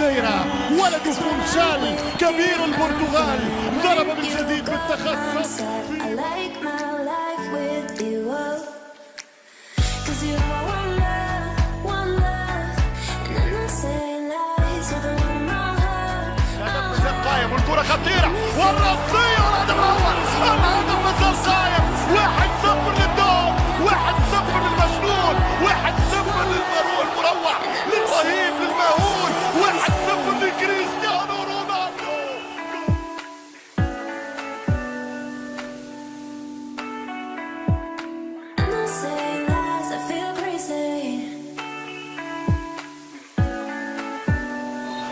ماديرا ولد فونشال كبير البرتغال ضرب بالجديد بالتخصص. والكرة خطيرة والرصية والهدف الأول الهدف الزرقاية واحد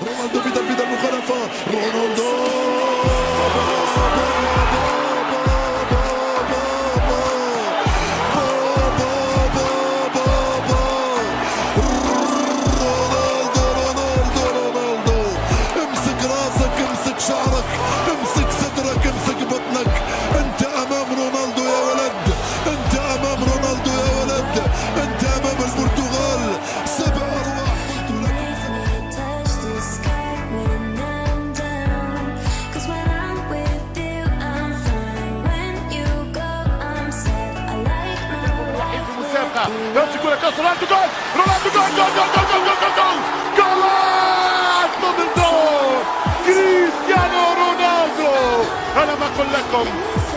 Ronaldo vite à vite à Ronaldo. ele segura, cansa, Ronaldo, gol! Ronaldo, gol, gol, gol, gol, gol, gol, gol, gol! Golaço do gol! كريستيانو رونالدو أنا بقول لكم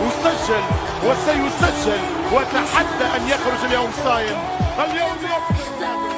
أسجل وسيسجل وأتحدى أن يخرج اليوم صايم اليوم يفطر